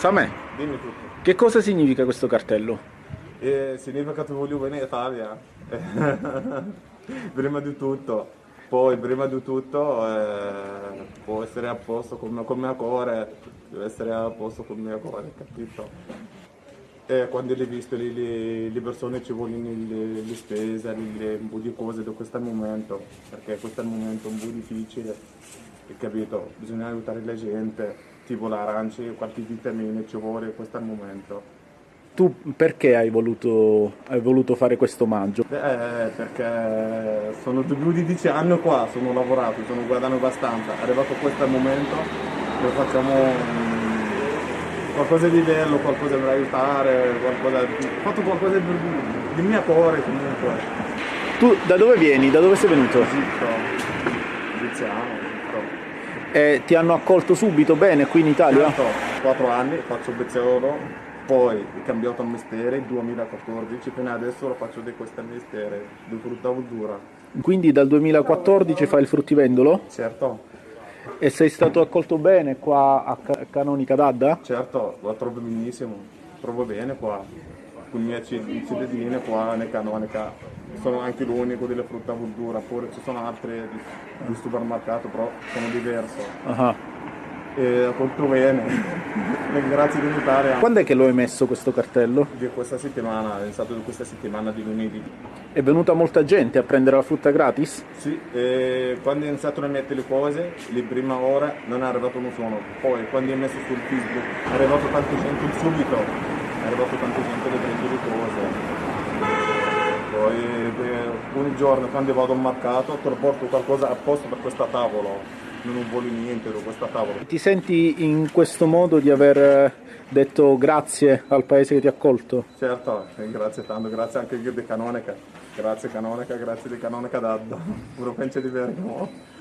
Samè, Dimmi tutto. che cosa significa questo cartello? E significa che voglio bene in Italia. prima di tutto. Poi, prima di tutto, eh, può essere a posto con, con mio cuore, deve essere a posto con mio cuore, capito? E quando hai visto le, le, le persone ci vogliono le, le spese, le, un po' di cose da questo momento, perché questo è un momento un po' difficile, hai capito? Bisogna aiutare la gente, tipo l'arance, qualche vitamina ci vuole, questo è il momento. Tu perché hai voluto, hai voluto fare questo omaggio? Eh, perché sono più di dieci anni qua, sono lavorato, sono guadagnato abbastanza. Arrivato questo momento, lo facciamo qualcosa di bello, qualcosa per aiutare, qualcosa, ho fatto qualcosa di, di mio cuore comunque. Tu da dove vieni? Da dove sei venuto? Zitto, egiziano, zitto. E ti hanno accolto subito bene qui in Italia? Certo, quattro anni, faccio bezzolo, poi ho cambiato il mestiere nel 2014, fino adesso lo faccio di questo mestiere, di frutta verdura. Quindi dal 2014 fai il fruttivendolo? Certo. E sei stato accolto bene qua a Ca- Canonica d'Adda? Certo, lo trovo benissimo, trovo bene qua, con i miei ci- cittadini qua nel Canonica, sono anche l'unico delle frutta e verdura, pure ci sono altre di, di supermercato, però sono diverse. Ah. E accolto bene, grazie dell'Italia Quando è che lo hai messo questo cartello? di questa settimana, è stato di questa settimana di lunedì. È venuta molta gente a prendere la frutta gratis? Sì, e quando ho iniziato a mettere le cose, le prime ore non è arrivato nessuno, poi quando ho messo sul Facebook è arrivato tanta gente subito, è arrivato tanta gente a prendere le cose. Poi eh, un giorno quando vado al mercato porto qualcosa apposta per questa tavola, non voglio niente da questa tavola. Ti senti in questo modo di aver eh, detto grazie al paese che ti ha accolto? Certo, e grazie tanto, grazie anche io di Canonica, grazie Canonica, grazie di Canonica d'Adda, pure penso di Bergamo.